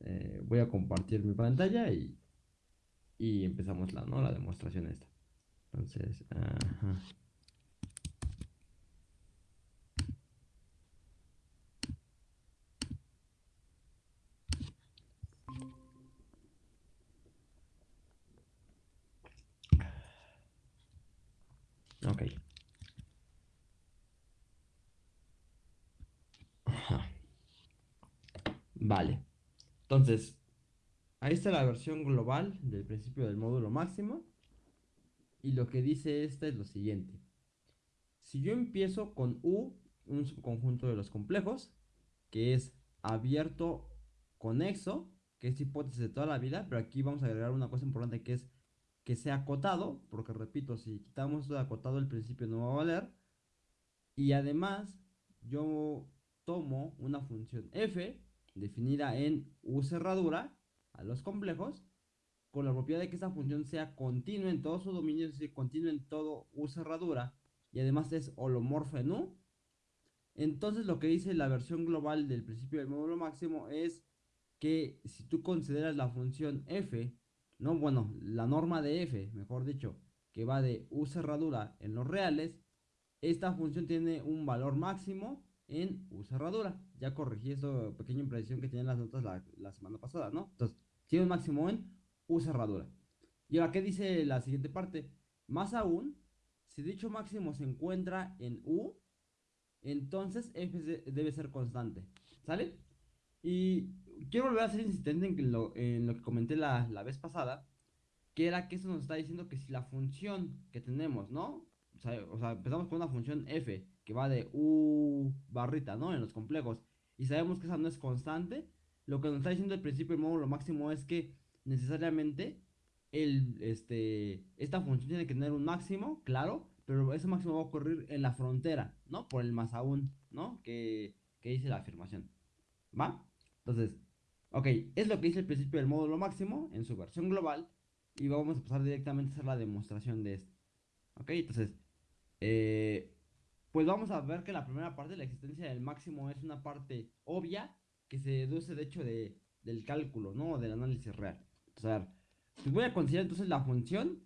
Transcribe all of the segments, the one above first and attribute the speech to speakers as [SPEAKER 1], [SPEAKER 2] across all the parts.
[SPEAKER 1] Eh, voy a compartir mi pantalla y, y empezamos la, ¿no? la demostración esta. Entonces, ajá. Ok. Vale. Entonces, ahí está la versión global del principio del módulo máximo. Y lo que dice esta es lo siguiente. Si yo empiezo con U, un subconjunto de los complejos, que es abierto conexo, que es hipótesis de toda la vida, pero aquí vamos a agregar una cosa importante que es que sea acotado, porque repito, si quitamos esto de acotado el principio no va a valer. Y además yo tomo una función f definida en u cerradura a los complejos con la propiedad de que esa función sea continua en todo su dominio, es decir, continua en todo u cerradura y además es holomorfa en u. Entonces lo que dice la versión global del principio del módulo máximo es que si tú consideras la función f no, bueno, la norma de f, mejor dicho, que va de u cerradura en los reales, esta función tiene un valor máximo en u cerradura. Ya corregí esta pequeña imprecisión que tenían las notas la, semana pasada, ¿no? Entonces, tiene un máximo en u cerradura. Y ahora, ¿qué dice la siguiente parte? Más aún, si dicho máximo se encuentra en u, entonces f debe ser constante. ¿Sale? Y quiero volver a ser insistente en lo, en lo que comenté la, la, vez pasada, que era que eso nos está diciendo que si la función que tenemos, ¿no? O sea, o sea, empezamos con una función f que va de u barrita, ¿no? En los complejos, y sabemos que esa no es constante, lo que nos está diciendo el principio del módulo máximo es que necesariamente el, este, esta función tiene que tener un máximo, claro, pero ese máximo va a ocurrir en la frontera, ¿no? Por el más aún, ¿no? Que, que dice la afirmación. ¿Va? Entonces, ok, es lo que dice el principio del módulo máximo en su versión global. Y vamos a pasar directamente a hacer la demostración de esto. Ok, entonces, eh, pues vamos a ver que la primera parte, la existencia del máximo, es una parte obvia que se deduce de hecho de, del cálculo, ¿no? Del análisis real. Entonces, a ver, pues voy a considerar entonces la función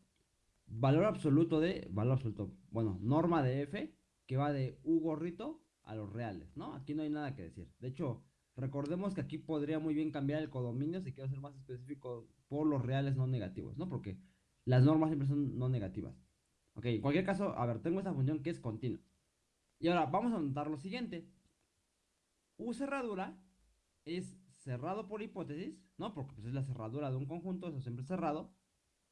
[SPEAKER 1] valor absoluto de, valor absoluto, bueno, norma de f, que va de u gorrito a los reales, ¿no? Aquí no hay nada que decir. De hecho, Recordemos que aquí podría muy bien cambiar el codominio si quiero ser más específico por los reales no negativos, ¿no? Porque las normas siempre son no negativas. Ok, en cualquier caso, a ver, tengo esta función que es continua. Y ahora vamos a notar lo siguiente. U cerradura es cerrado por hipótesis, ¿no? Porque pues, es la cerradura de un conjunto, eso siempre es cerrado.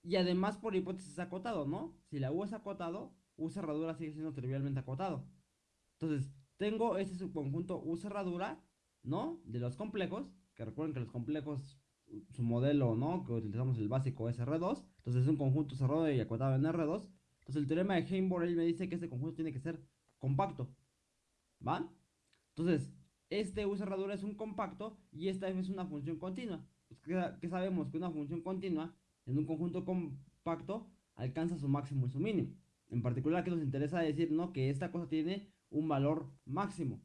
[SPEAKER 1] Y además por hipótesis acotado, ¿no? Si la U es acotado, U cerradura sigue siendo trivialmente acotado. Entonces, tengo ese subconjunto U cerradura ¿no? De los complejos, que recuerden que los complejos, su modelo, ¿no? Que utilizamos el básico es R2, entonces es un conjunto cerrado y acotado en R2. Entonces el teorema de Heimborg me dice que este conjunto tiene que ser compacto, ¿va? Entonces, este U cerradura es un compacto y esta es una función continua. Pues, ¿qué, sabemos? Que una función continua en un conjunto compacto alcanza su máximo y su mínimo. En particular, que nos interesa decir, ¿no? Que esta cosa tiene un valor máximo.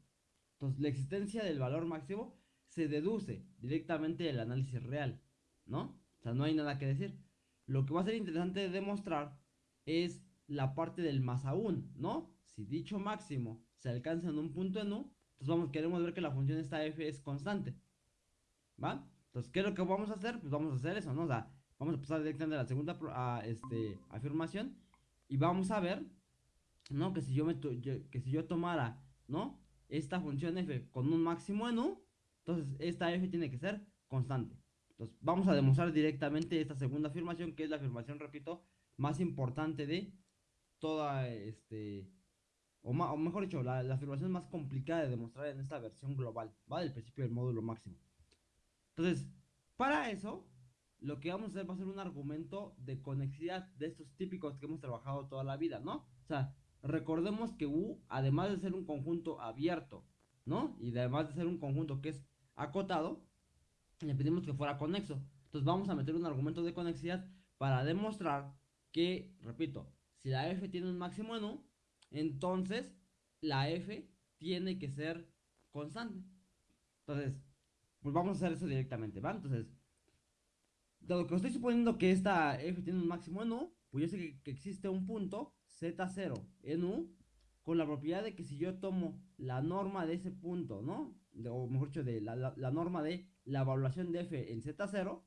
[SPEAKER 1] Entonces, la existencia del valor máximo se deduce directamente del análisis real, ¿no? O sea, no hay nada que decir. Lo que va a ser interesante de demostrar es la parte del más aún, ¿no? Si dicho máximo se alcanza en un punto en U, entonces vamos, queremos ver que la función esta f es constante, ¿va? Entonces, ¿qué es lo que vamos a hacer? Pues vamos a hacer eso, ¿no? O sea, vamos a pasar directamente a la segunda este, afirmación y vamos a ver, ¿no? Que si yo, me que si yo tomara, ¿no? esta función f con un máximo en u, entonces esta f tiene que ser constante. Entonces vamos a demostrar directamente esta segunda afirmación, que es la afirmación, repito, más importante de toda este... O, mejor dicho, la, afirmación más complicada de demostrar en esta versión global, ¿va? Del principio del módulo máximo. Entonces, para eso, lo que vamos a hacer va a ser un argumento de conexidad de estos típicos que hemos trabajado toda la vida, ¿no? O sea, recordemos que U, además de ser un conjunto abierto, ¿no? Y además de ser un conjunto que es acotado, le pedimos que fuera conexo. Entonces vamos a meter un argumento de conexidad para demostrar que, repito, si la f tiene un máximo en U, entonces la f tiene que ser constante. Entonces, pues vamos a hacer eso directamente, ¿va? Entonces, dado que estoy suponiendo que esta f tiene un máximo en u, pues yo sé que, existe un punto z0 en u con la propiedad de que si yo tomo la norma de ese punto, ¿no? o mejor dicho, de la, la, norma de la evaluación de f en z0,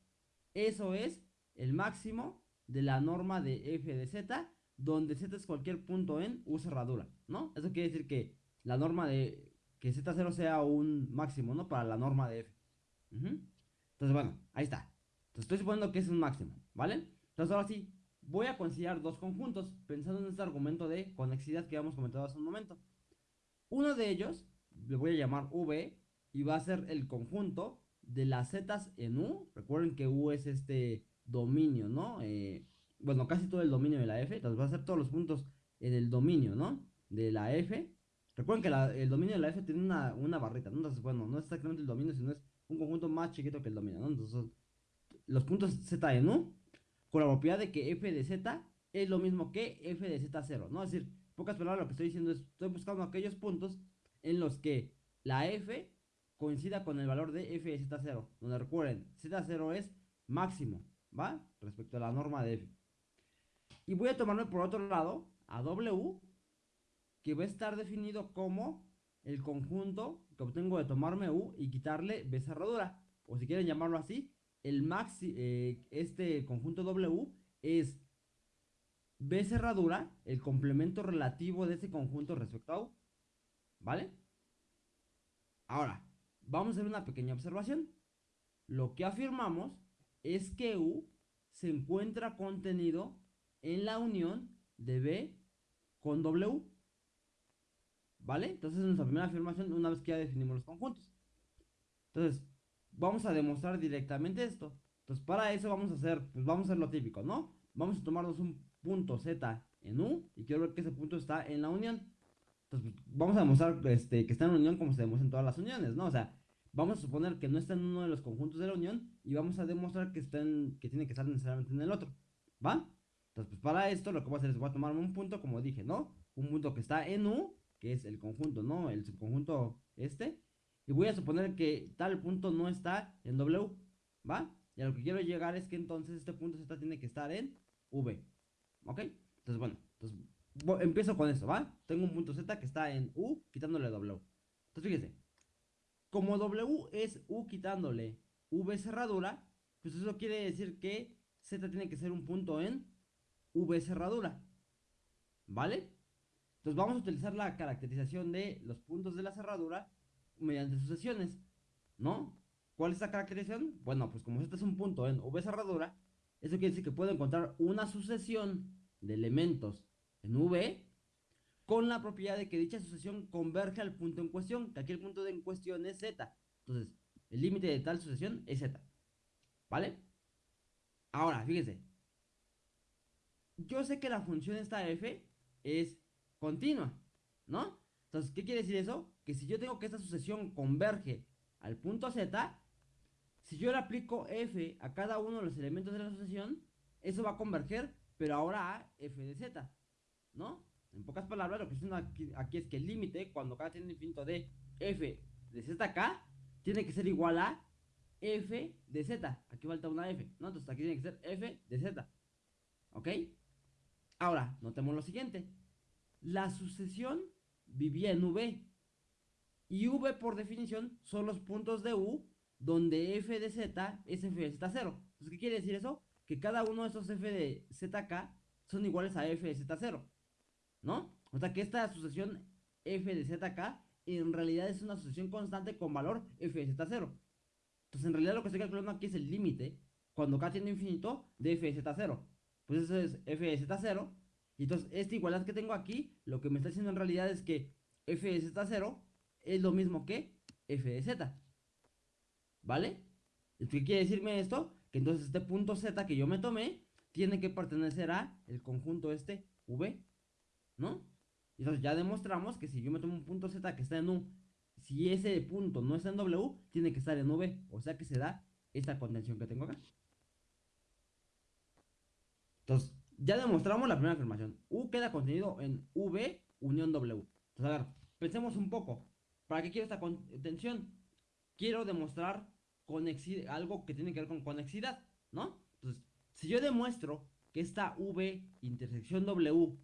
[SPEAKER 1] eso es el máximo de la norma de f de z, donde z es cualquier punto en u cerradura, ¿no? Eso quiere decir que la norma de que z0 sea un máximo, ¿no? Para la norma de f. Entonces, bueno, ahí está. Entonces estoy suponiendo que es un máximo, ¿vale? Entonces ahora sí, voy a considerar dos conjuntos pensando en este argumento de conexidad que habíamos comentado hace un momento. Uno de ellos le voy a llamar V y va a ser el conjunto de las zetas en U. Recuerden que U es este dominio, ¿no? Eh, bueno, casi todo el dominio de la F. Entonces va a ser todos los puntos en el dominio, ¿no? De la F. Recuerden que el dominio de la F tiene una, una barrita. Entonces, bueno, no es exactamente el dominio, sino es un conjunto más chiquito que el dominio, ¿no? Entonces, los puntos Z en U con la propiedad de que f de z es lo mismo que f de z0, ¿no? Es decir, pocas palabras lo que estoy diciendo es, estoy buscando aquellos puntos en los que la f coincida con el valor de f de z0, donde recuerden, z0 es máximo, ¿va? Respecto a la norma de f. Y voy a tomarme por otro lado a w, que va a estar definido como el conjunto que obtengo de tomarme u y quitarle b cerradura, o si quieren llamarlo así, el maxi, eh, este conjunto W es B cerradura, el complemento relativo de ese conjunto respecto a U. ¿Vale? Ahora, vamos a hacer una pequeña observación. Lo que afirmamos es que U se encuentra contenido en la unión de B con W. ¿Vale? Entonces, nuestra primera afirmación una vez que ya definimos los conjuntos. Entonces, vamos a demostrar directamente esto. Entonces, para eso vamos a hacer, pues vamos a hacer lo típico, ¿no? Vamos a tomarnos un punto Z en U y quiero ver que ese punto está en la unión. Entonces, vamos a demostrar este, que está en la unión como se demuestra en todas las uniones, ¿no? O sea, vamos a suponer que no está en uno de los conjuntos de la unión y vamos a demostrar que, está que tiene que estar necesariamente en el otro, ¿va? Entonces, pues para esto lo que voy a hacer es voy a tomarme un punto, como dije, ¿no? Un punto que está en U, que es el conjunto, ¿no? El subconjunto este. Y voy a suponer que tal punto no está en W, ¿va? Y a lo que quiero llegar es que entonces este punto Z tiene que estar en V, ¿ok? Entonces, bueno, entonces empiezo con eso, ¿va? Tengo un punto Z que está en U quitándole W. Entonces, fíjese, como W es U quitándole V cerradura, pues eso quiere decir que Z tiene que ser un punto en V cerradura, ¿vale? Entonces vamos a utilizar la caracterización de los puntos de la cerradura mediante sucesiones, ¿no? ¿Cuál es la caracterización? Bueno, pues como este es un punto en V cerradura, eso quiere decir que puedo encontrar una sucesión de elementos en V con la propiedad de que dicha sucesión converge al punto en cuestión, que aquí el punto en cuestión es Z. Entonces, el límite de tal sucesión es Z. ¿Vale? Ahora, fíjense. Yo sé que la función esta f es continua, ¿no? Entonces, ¿qué quiere decir eso? Que si yo tengo que esta sucesión converge al punto Z, si yo le aplico f a cada uno de los elementos de la sucesión, eso va a converger, pero ahora a f de z, ¿no? En pocas palabras, lo que estoy aquí, aquí es que el límite, cuando cada tiene infinito de f de zk, tiene que ser igual a f de z. Aquí falta una f, ¿no? Entonces aquí tiene que ser f de z. ¿Ok? Ahora, notemos lo siguiente. La sucesión vivía en V. Y V por definición son los puntos de U donde f de z es f de z0. Entonces, ¿qué quiere decir eso? Que cada uno de esos f de zk son iguales a f de z0. ¿No? O sea que esta sucesión f de zk en realidad es una sucesión constante con valor f de z0. Entonces, en realidad lo que estoy calculando aquí es el límite cuando k tiene infinito de f de z0. Pues eso es f de z0 y entonces, esta igualdad que tengo aquí, lo que me está diciendo en realidad es que f de z0 es lo mismo que f de z. ¿Vale? ¿Qué quiere decirme esto? Que entonces este punto z que yo me tomé tiene que pertenecer a el conjunto este v, ¿no? Entonces ya demostramos que si yo me tomo un punto z que está en u, si ese punto no está en w, tiene que estar en v, o sea que se da esta contención que tengo acá. Entonces, ya demostramos la primera afirmación. U queda contenido en V unión W. Entonces, a ver, pensemos un poco. ¿Para qué quiero esta contención? Quiero demostrar algo que tiene que ver con conexidad, ¿no? Entonces, si yo demuestro que esta V intersección W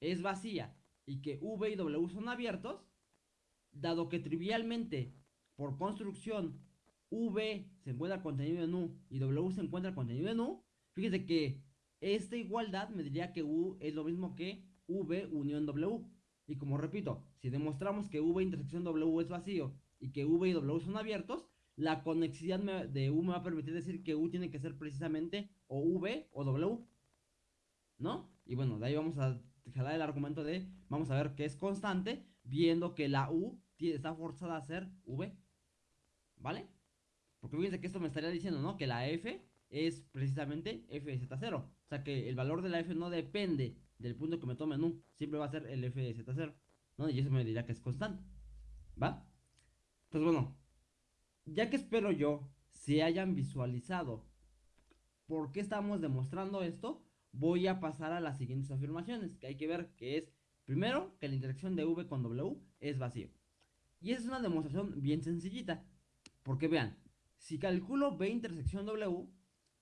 [SPEAKER 1] es vacía y que V y W son abiertos, dado que trivialmente, por construcción, V se encuentra contenido en U y W se encuentra contenido en U, fíjese que esta igualdad me diría que U es lo mismo que V unión W. Y como repito, si demostramos que V intersección W es vacío y que V y W son abiertos, la conexidad de U me va a permitir decir que U tiene que ser precisamente o V o W. ¿No? Y bueno, de ahí vamos a jalar el argumento de, vamos a ver que es constante, viendo que la U está forzada a ser V. ¿Vale? Porque fíjense que esto me estaría diciendo, ¿no? Que la F es precisamente F de Z0. O sea que el valor de la F no depende del punto que me tome en U. Siempre va a ser el F de Z0. ¿no? Y eso me dirá que es constante. ¿Va? Pues bueno, ya que espero yo se hayan visualizado por qué estamos demostrando esto, voy a pasar a las siguientes afirmaciones, que hay que ver que es, primero, que la interacción de V con W es vacío. Y es una demostración bien sencillita, porque vean, si calculo V intersección W,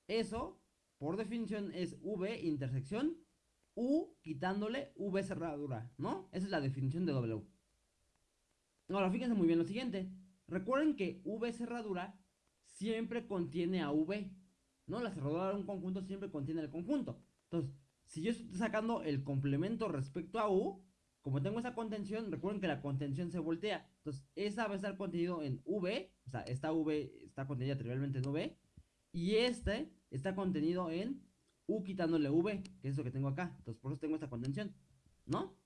[SPEAKER 1] eso, por definición, es V intersección U quitándole V cerradura, ¿no? Esa es la definición de W. Ahora, fíjense muy bien lo siguiente. Recuerden que V cerradura siempre contiene a V, ¿no? La cerradura de un conjunto siempre contiene el conjunto. Entonces, si yo estoy sacando el complemento respecto a U, como tengo esa contención, recuerden que la contención se voltea. Entonces, esa va a estar contenido en V, o sea, esta V está contenida trivialmente en V, y este está contenido en U quitándole V, que es lo que tengo acá. Entonces, por eso tengo esta contención, ¿no?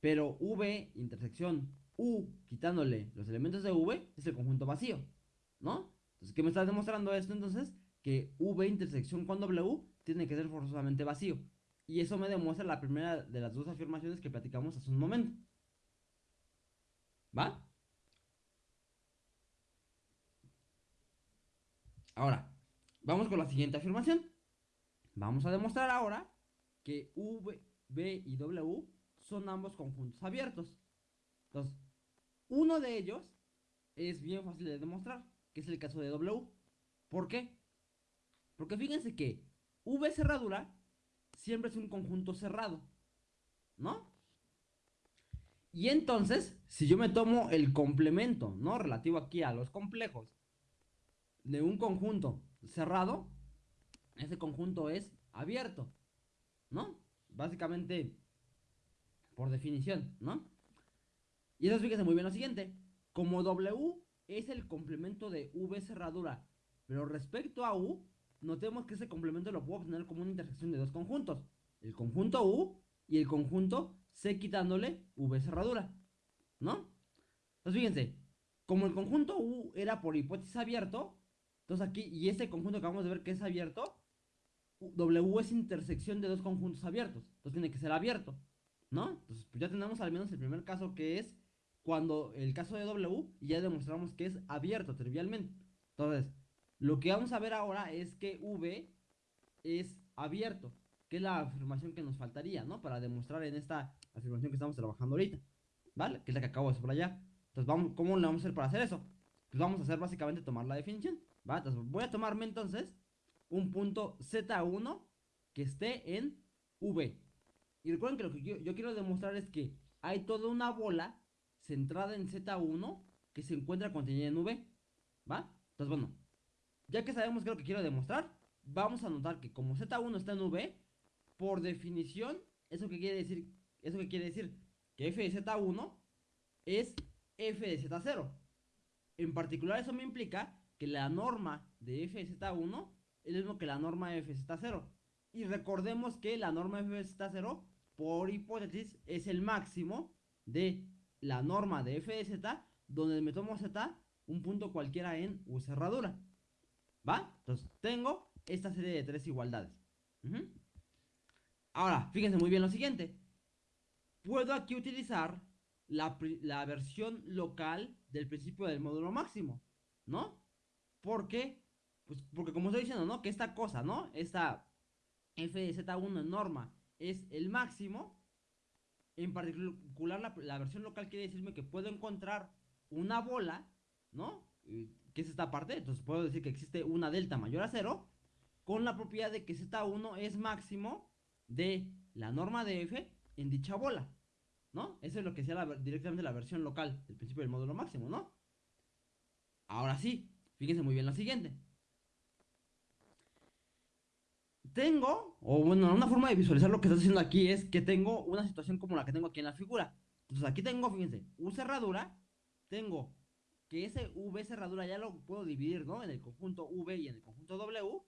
[SPEAKER 1] Pero V intersección U quitándole los elementos de V es el conjunto vacío, ¿no? Entonces, ¿qué me está demostrando esto entonces? Que V intersección con W tiene que ser forzosamente vacío. Y eso me demuestra la primera de las dos afirmaciones que platicamos hace un momento. ¿Va? Ahora, vamos con la siguiente afirmación. Vamos a demostrar ahora que V, B y W son ambos conjuntos abiertos. Entonces, uno de ellos es bien fácil de demostrar, que es el caso de W. ¿Por qué? Porque fíjense que V cerradura siempre es un conjunto cerrado, ¿no? Y entonces, si yo me tomo el complemento, ¿no? Relativo aquí a los complejos de un conjunto cerrado, ese conjunto es abierto, ¿no? Básicamente, por definición, ¿no? Y eso fíjese muy bien lo siguiente. Como W es el complemento de V cerradura, pero respecto a U, notemos que ese complemento lo puedo obtener como una intersección de dos conjuntos. El conjunto U y el conjunto C quitándole V cerradura, ¿no? Entonces fíjense, como el conjunto U era por hipótesis abierto, entonces aquí, y este conjunto que acabamos de ver que es abierto, W es intersección de dos conjuntos abiertos. Entonces tiene que ser abierto. ¿No? Entonces pues ya tenemos al menos el primer caso que es cuando el caso de W ya demostramos que es abierto trivialmente. Entonces, lo que vamos a ver ahora es que V es abierto, que es la afirmación que nos faltaría, ¿no? Para demostrar en esta afirmación que estamos trabajando ahorita, ¿vale? Que es la que acabo de subrayar. Entonces, vamos, ¿cómo le vamos a hacer para hacer eso? Pues vamos a hacer básicamente tomar la definición, ¿va? Entonces, voy a tomarme entonces un punto Z1 que esté en V. Y recuerden que lo que yo, quiero demostrar es que hay toda una bola centrada en Z1 que se encuentra contenida en V. ¿Va? Entonces, bueno, ya que sabemos qué es lo que quiero demostrar, vamos a notar que como Z1 está en V, por definición, ¿eso qué quiere decir? ¿Eso qué quiere decir? Que f de Z1 es f de Z0. En particular, eso me implica que la norma de f de Z1 es lo mismo que la norma de Z0. Y recordemos que la norma de Z0, por hipótesis, es el máximo de la norma de f de z, donde me tomo z, un punto cualquiera en u cerradura. ¿Va? Entonces, tengo esta serie de tres igualdades. Ahora, fíjense muy bien lo siguiente. Puedo aquí utilizar la, la, versión local del principio del módulo máximo, ¿no? Porque pues porque como estoy diciendo, ¿no? Que esta cosa, ¿no? Esta f de z1 en norma es el máximo. En particular la, versión local quiere decirme que puedo encontrar una bola, ¿no? que es esta parte, entonces puedo decir que existe una delta mayor a cero, con la propiedad de que Z1 es máximo de la norma de f en dicha bola, ¿no? Eso es lo que sea directamente la versión local del principio del módulo máximo, ¿no? Ahora sí, fíjense muy bien lo siguiente. Tengo, o bueno, una forma de visualizar lo que está haciendo aquí es que tengo una situación como la que tengo aquí en la figura. Entonces aquí tengo, fíjense, U cerradura, tengo que ese V cerradura ya lo puedo dividir, ¿no? En el conjunto V y en el conjunto W.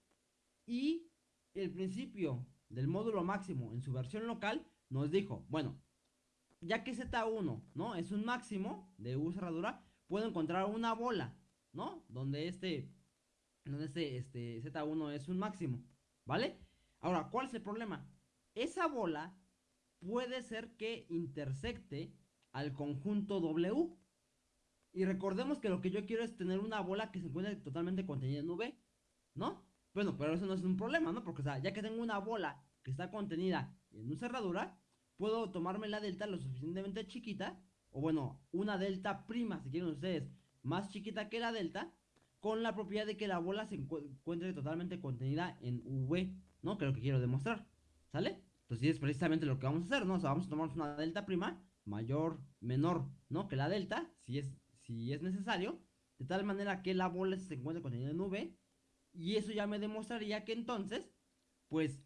[SPEAKER 1] Y el principio del módulo máximo en su versión local nos dijo, bueno, ya que Z1, ¿no? Es un máximo de U cerradura, puedo encontrar una bola, ¿no? Donde este, donde este, este Z1 es un máximo, ¿vale? Ahora, ¿cuál es el problema? Esa bola puede ser que intersecte al conjunto W. Y recordemos que lo que yo quiero es tener una bola que se encuentre totalmente contenida en V, ¿no? Bueno, pero eso no es un problema, ¿no? Porque, ya que tengo una bola que está contenida en una cerradura, puedo tomarme la delta lo suficientemente chiquita, o bueno, una delta prima, si quieren ustedes, más chiquita que la delta, con la propiedad de que la bola se encuentre totalmente contenida en V, ¿no? Que es lo que quiero demostrar, ¿sale? Entonces es precisamente lo que vamos a hacer, ¿no? O sea, vamos a tomar una delta prima mayor, menor, ¿no? Que la delta, si es, si es necesario, de tal manera que la bola se encuentre contenida en V, y eso ya me demostraría que entonces, pues,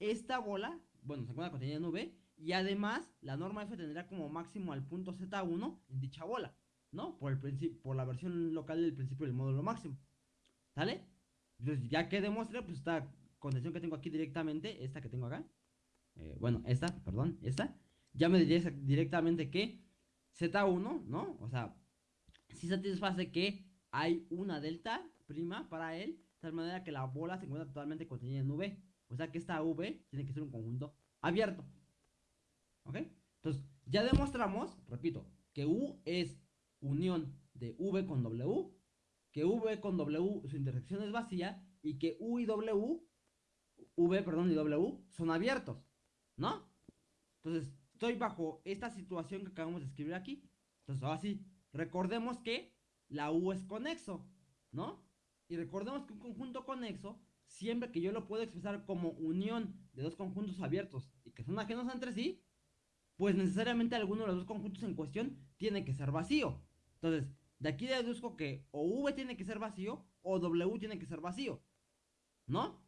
[SPEAKER 1] esta bola, bueno, se encuentra contenida en V, y además la norma F tendría como máximo al punto Z1 en dicha bola, ¿no? Por, el por la versión local del principio del módulo máximo, ¿sale? Entonces, ya que demuestre, pues esta contención que tengo aquí directamente, esta que tengo acá, eh, bueno, esta, perdón, esta, ya me diría directamente que Z1, ¿no? O sea, si satisface que hay una delta prima para él, de tal manera que la bola se encuentra totalmente contenida en V. O sea que esta V tiene que ser un conjunto abierto. ¿Ok? Entonces, ya demostramos, repito, que U es unión de V con W, que V con W su intersección es vacía y que U y W, V, perdón, y W son abiertos. ¿No? Entonces, estoy bajo esta situación que acabamos de escribir aquí. Entonces, ahora sí, recordemos que la U es conexo, ¿no? Y recordemos que un conjunto conexo, siempre que yo lo puedo expresar como unión de dos conjuntos abiertos y que son ajenos entre sí, pues necesariamente alguno de los dos conjuntos en cuestión tiene que ser vacío. Entonces, de aquí deduzco que o V tiene que ser vacío o W tiene que ser vacío, ¿no?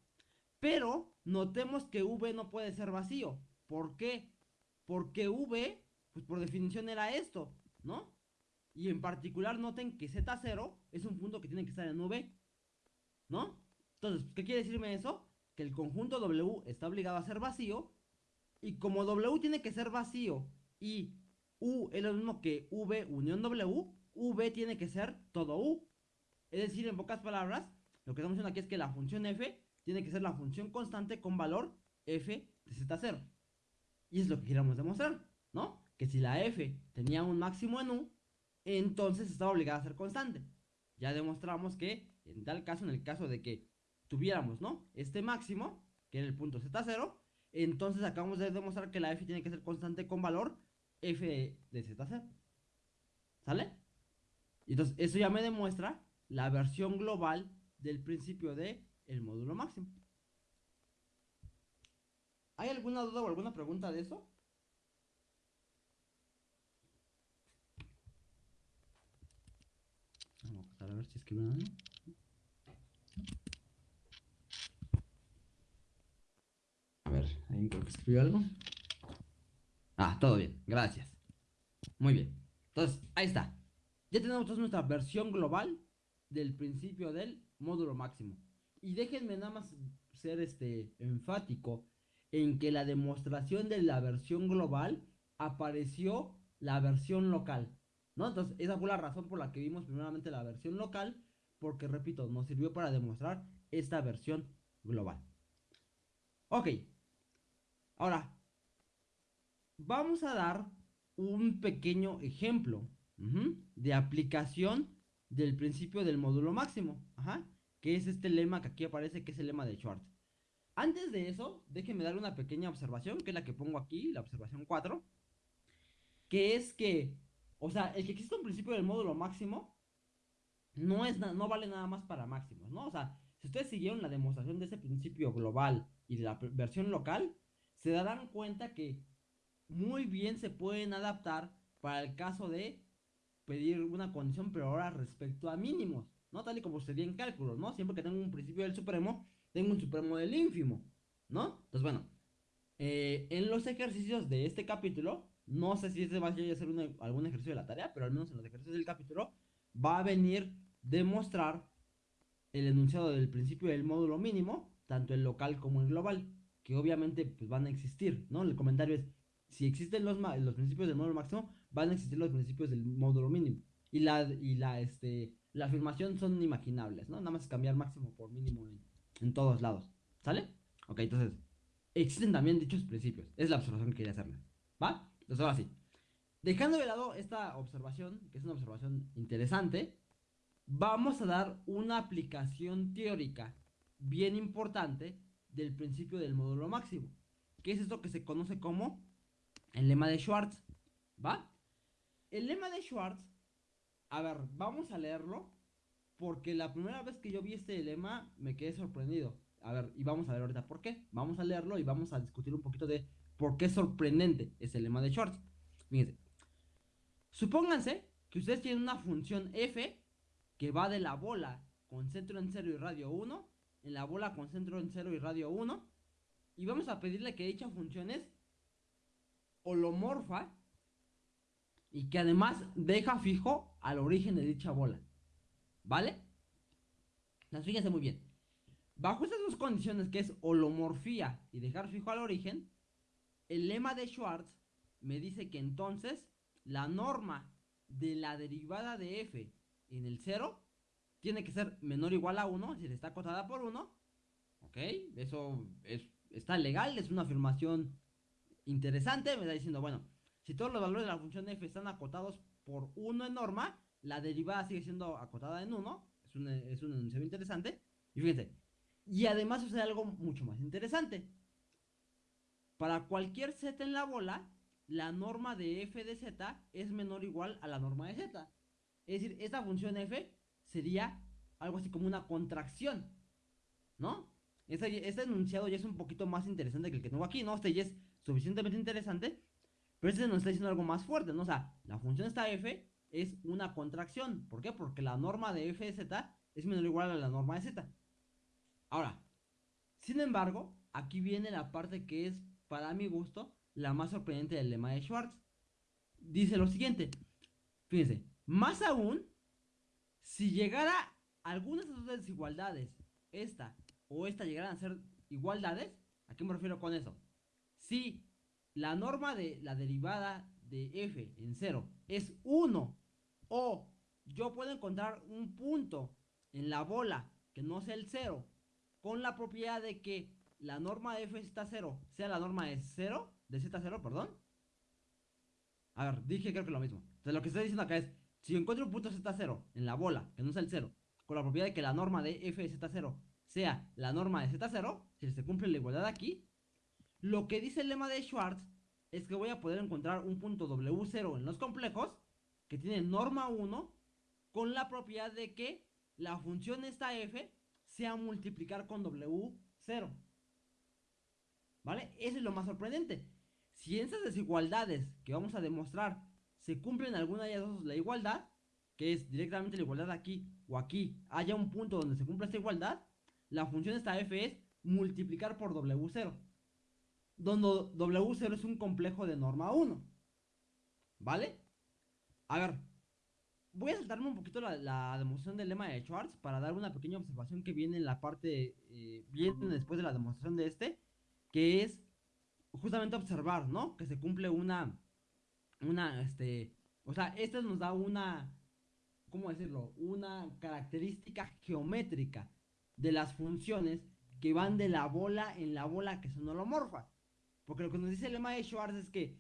[SPEAKER 1] Pero notemos que V no puede ser vacío. ¿Por qué? Porque V, pues por definición era esto, ¿no? Y en particular noten que Z0 es un punto que tiene que estar en V, ¿no? Entonces, ¿qué quiere decirme eso? Que el conjunto W está obligado a ser vacío. Y como W tiene que ser vacío y U es lo mismo que V unión W, V tiene que ser todo U. Es decir, en pocas palabras, lo que estamos diciendo aquí es que la función f tiene que ser la función constante con valor f de z0. Y es lo que queríamos demostrar, ¿no? Que si la f tenía un máximo en u, entonces estaba obligada a ser constante. Ya demostramos que en tal caso, en el caso de que tuviéramos, ¿no? Este máximo, que era el punto z0, entonces acabamos de demostrar que la f tiene que ser constante con valor f de z0. ¿Sale? Entonces, eso ya me demuestra la versión global del principio de el módulo máximo. ¿Hay alguna duda o alguna pregunta de eso? Vamos a ver si escribo algo. A ver, ¿alguien creo que escribió algo? Ah, todo bien, gracias. Muy bien. Entonces, ahí está. Ya tenemos nuestra versión global del principio del módulo máximo. Y déjenme nada más ser este enfático en que la demostración de la versión global apareció la versión local. ¿No? Entonces, esa fue la razón por la que vimos primeramente la versión local, porque repito, nos sirvió para demostrar esta versión global. Ok. Ahora, vamos a dar un pequeño ejemplo de aplicación del principio del módulo máximo. Ajá que es este lema que aquí aparece, que es el lema de Schwartz. Antes de eso, déjenme dar una pequeña observación, que es la que pongo aquí, la observación 4, que es que, o sea, el que existe un principio del módulo máximo, no, es no vale nada más para máximos, ¿no? O sea, si ustedes siguieron la demostración de ese principio global y de la versión local, se darán cuenta que muy bien se pueden adaptar para el caso de pedir una condición, pero ahora respecto a mínimos, ¿no? Tal y como sucedía en cálculos, ¿no? Siempre que tengo un principio del supremo, tengo un supremo del ínfimo, ¿no? Entonces, bueno, eh, en los ejercicios de este capítulo, no sé si este va a ser algún ejercicio de la tarea, pero al menos en los ejercicios del capítulo, va a venir demostrar el enunciado del principio del módulo mínimo, tanto el local como el global, que obviamente pues, van a existir, ¿no? El comentario es, si existen los, los principios del módulo máximo, van a existir los principios del módulo mínimo. Y la, y la, este, la afirmación son inimaginables, ¿no? Nada más cambiar máximo por mínimo en, en todos lados. ¿Sale? Ok, entonces, existen también dichos principios. Es la observación que quería hacerles. ¿Va? Entonces, ahora sí. Dejando de lado esta observación, que es una observación interesante, vamos a dar una aplicación teórica bien importante del principio del módulo máximo, que es esto que se conoce como el lema de Schwartz, ¿va? El lema de Schwartz, a ver, vamos a leerlo, porque la primera vez que yo vi este lema me quedé sorprendido. A ver, y vamos a ver ahorita por qué. Vamos a leerlo y vamos a discutir un poquito de por qué es sorprendente ese lema de Schwartz. Fíjense. Supónganse que ustedes tienen una función f que va de la bola con centro en 0 y radio 1, en la bola con centro en 0 y radio 1, y vamos a pedirle que dicha función es holomorfa y que además deja fijo al origen de dicha bola. ¿Vale? Entonces fíjense muy bien. Bajo estas dos condiciones que es holomorfía y dejar fijo al origen, el lema de Schwartz me dice que entonces la norma de la derivada de f en el 0 tiene que ser menor o igual a 1, es decir, está acotada por 1. ¿Ok? Eso es, está legal, es una afirmación interesante. Me está diciendo, bueno, si todos los valores de la función f están acotados por 1 en norma, la derivada sigue siendo acotada en 1. Es un, es un enunciado interesante. Y fíjense, y además sucede algo mucho más interesante. Para cualquier z en la bola, la norma de f de z es menor o igual a la norma de z. Es decir, esta función f sería algo así como una contracción, ¿no? Este, este, enunciado ya es un poquito más interesante que el que tengo aquí, ¿no? Este ya es suficientemente interesante, pero este nos está diciendo algo más fuerte, ¿no? O sea, la función esta f es una contracción. ¿Por qué? Porque la norma de f de z es menor o igual a la norma de z. Ahora, sin embargo, aquí viene la parte que es, para mi gusto, la más sorprendente del lema de Schwartz. Dice lo siguiente, fíjense, más aún, si llegara algunas de estas desigualdades, esta o esta llegaran a ser igualdades, ¿a qué me refiero con eso? Si la norma de la derivada de f en 0 es 1 o yo puedo encontrar un punto en la bola que no sea el 0 con la propiedad de que la norma de f está 0 sea la norma de 0 de z0, perdón. A ver, dije creo que lo mismo. Entonces lo que estoy diciendo acá es, si encuentro un punto z0 en la bola, que no es el 0, con la propiedad de que la norma de f de z0 sea la norma de z0, si se cumple la igualdad aquí, lo que dice el lema de Schwartz es que voy a poder encontrar un punto w0 en los complejos que tiene norma 1 con la propiedad de que la función esta f sea multiplicar con w0. ¿Vale? Eso es lo más sorprendente. Si esas desigualdades que vamos a demostrar se cumplen alguna de ellas dos la igualdad, que es directamente la igualdad aquí o aquí, haya un punto donde se cumpla esta igualdad, la función esta f es multiplicar por w0. Donde w0 es un complejo de norma 1. ¿Vale? A ver, voy a saltarme un poquito la, demostración del lema de Schwartz para dar una pequeña observación que viene en la parte, eh, viene después de la demostración de este, que es justamente observar, ¿no? Que se cumple una, una, este, o sea, esto nos da una, ¿cómo decirlo? Una característica geométrica de las funciones que van de la bola en la bola que son holomorfas. Porque lo que nos dice el lema de Schwarz es que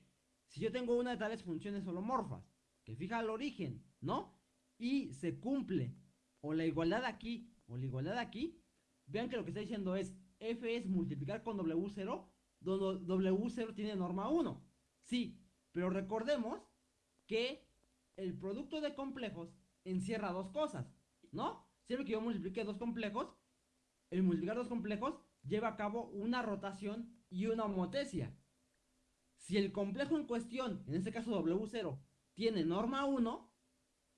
[SPEAKER 1] si yo tengo una de tales funciones holomorfas, que fija el origen, ¿no? Y se cumple o la igualdad aquí o la igualdad aquí, vean que lo que está diciendo es f es multiplicar con w0 donde W0 tiene norma 1. Sí, pero recordemos que el producto de complejos encierra dos cosas. ¿no? Siempre que yo multiplique dos complejos, el multiplicar dos complejos lleva a cabo una rotación y una homotesia. Si el complejo en cuestión, en este caso W0, tiene norma 1,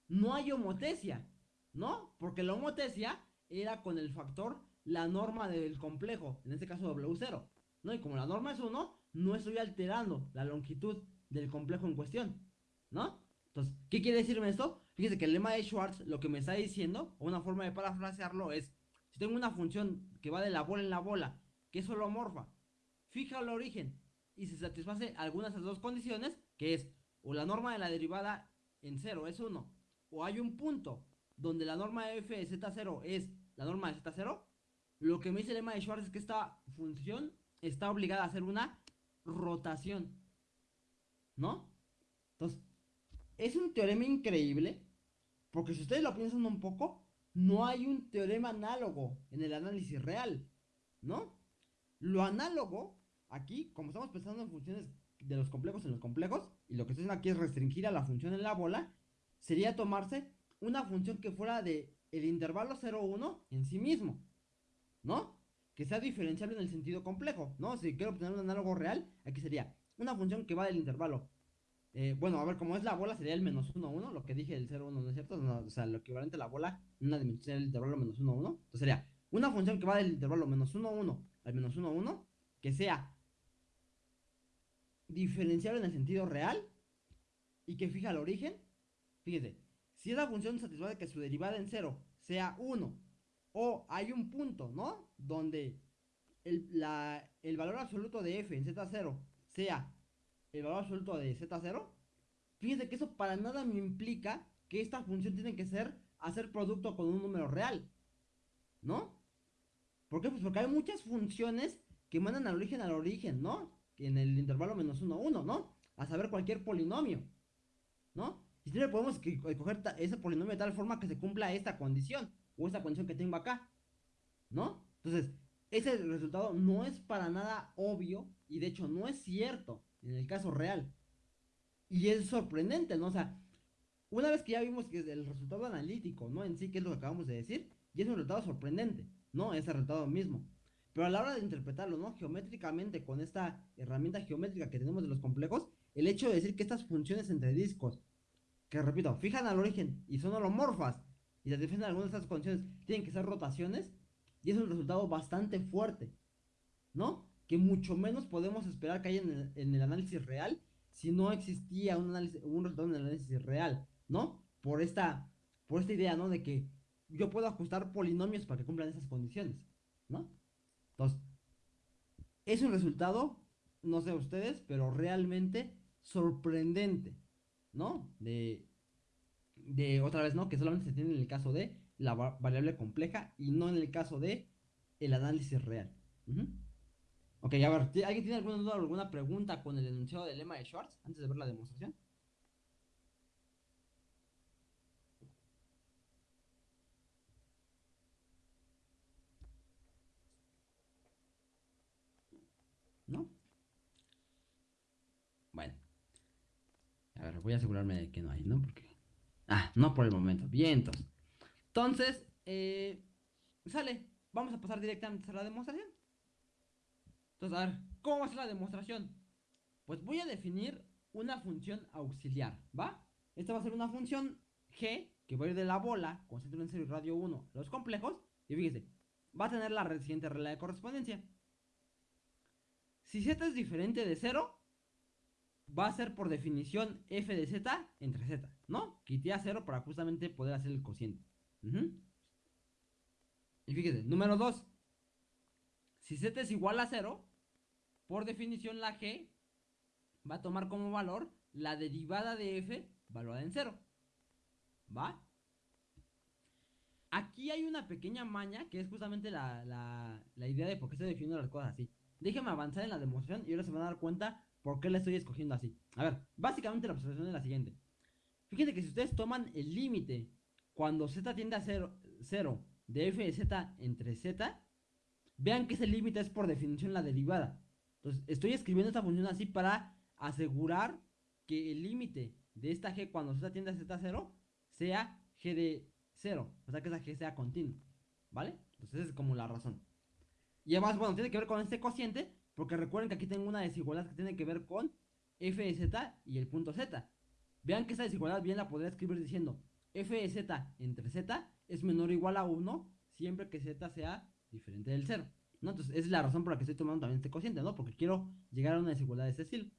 [SPEAKER 1] no hay homotesia, ¿no? Porque la homotesia era con el factor la norma del complejo, en este caso W0, ¿no? Y como la norma es 1, no estoy alterando la longitud del complejo en cuestión, ¿no? Entonces, ¿qué quiere decirme esto? Fíjese que el lema de Schwartz lo que me está diciendo, o una forma de parafrasearlo es, si tengo una función que va de la bola en la bola, que es holomorfa, fija el origen y se satisface algunas de las dos condiciones, que es o la norma de la derivada en 0 es 1, o hay un punto donde la norma de f de z0 es la norma de z0, lo que me dice el lema de Schwartz es que esta función está obligada a hacer una rotación. ¿No? Entonces, es un teorema increíble, porque si ustedes lo piensan un poco, no hay un teorema análogo en el análisis real, ¿no? Lo análogo, aquí, como estamos pensando en funciones de los complejos en los complejos, y lo que estoy haciendo aquí es restringir a la función en la bola, sería tomarse una función que fuera de el intervalo 0,1 en sí mismo, ¿no? Que sea diferenciable en el sentido complejo, ¿no? Si quiero obtener un análogo real, aquí sería una función que va del intervalo. Eh, bueno, a ver, como es la bola, sería el menos 1, 1, lo que dije del 0, 1, ¿no es cierto? o sea, lo equivalente a la bola, una dimensión sería el intervalo menos 1, 1. Entonces sería una función que va del intervalo menos 1, 1 al menos 1, 1, que sea diferenciable en el sentido real y que fija el origen. Fíjese, si esa función satisface que su derivada en 0 sea 1 o hay un punto, ¿no? Donde el, el valor absoluto de f en z0 sea el valor absoluto de z0, fíjense que eso para nada me implica que esta función tiene que ser hacer producto con un número real, ¿no? ¿Por qué? Pues porque hay muchas funciones que mandan al origen al origen, ¿no? En el intervalo menos 1, 1, ¿no? A saber cualquier polinomio, ¿no? Y siempre podemos escoger ese polinomio de tal forma que se cumpla esta condición, o esta condición que tengo acá, ¿no? Entonces, ese resultado no es para nada obvio y de hecho no es cierto en el caso real. Y es sorprendente, ¿no? O sea, una vez que ya vimos que el resultado analítico, ¿no? En sí, que es lo que acabamos de decir, y es un resultado sorprendente, ¿no? Ese resultado mismo. Pero a la hora de interpretarlo, ¿no? Geométricamente, con esta herramienta geométrica que tenemos de los complejos, el hecho de decir que estas funciones entre discos, que repito, fijan al origen y son holomorfas, y defienden algunas de estas condiciones, tienen que ser rotaciones, y es un resultado bastante fuerte, ¿no? Que mucho menos podemos esperar que haya en el, análisis real si no existía un, análisis, un resultado en el análisis real, ¿no? Por esta, por esta idea, ¿no? De que yo puedo ajustar polinomios para que cumplan esas condiciones, ¿no? Entonces, es un resultado, no sé ustedes, pero realmente sorprendente, ¿no? De, de otra vez, ¿no? Que solamente se tiene en el caso de la variable compleja y no en el caso de el análisis real. Ok, a ver, ¿alguien tiene alguna duda o alguna pregunta con el enunciado del lema de Schwartz antes de ver la demostración? ¿No? Bueno. A ver, voy a asegurarme de que no hay, ¿no? Porque... Ah, no por el momento. Bien, entonces. Eh, sale. Vamos a pasar directamente a la demostración. Entonces, a ver, ¿cómo va a ser la demostración? Pues voy a definir una función auxiliar, ¿va? Esta va a ser una función g que va a ir de la bola con centro en 0 y radio 1 los complejos. Y fíjese, va a tener la siguiente regla de correspondencia. Si z es diferente de 0, va a ser por definición f de z entre z, ¿no? Quité a 0 para justamente poder hacer el cociente. Y fíjese, número 2. Si z es igual a 0, por definición la g va a tomar como valor la derivada de f valorada en 0. ¿Va? Aquí hay una pequeña maña que es justamente la, la idea de por qué estoy definiendo las cosas así. Déjenme avanzar en la demostración y ahora se van a dar cuenta por qué la estoy escogiendo así. A ver, básicamente la observación es la siguiente. Fíjense que si ustedes toman el límite cuando z tiende a 0, de f de z entre z, vean que ese límite es por definición la derivada. Entonces, estoy escribiendo esta función así para asegurar que el límite de esta g cuando z tiende a z0 sea g de 0. O sea que esa g sea continua. ¿Vale? Entonces esa es como la razón. Y además, bueno, tiene que ver con este cociente, porque recuerden que aquí tengo una desigualdad que tiene que ver con f de z y el punto z. Vean que esa desigualdad bien la podría escribir diciendo f de z entre z es menor o igual a 1 siempre que z sea diferente del 0. ¿no? Entonces, es la razón por la que estoy tomando también este cociente, ¿no? Porque quiero llegar a una desigualdad de este estilo.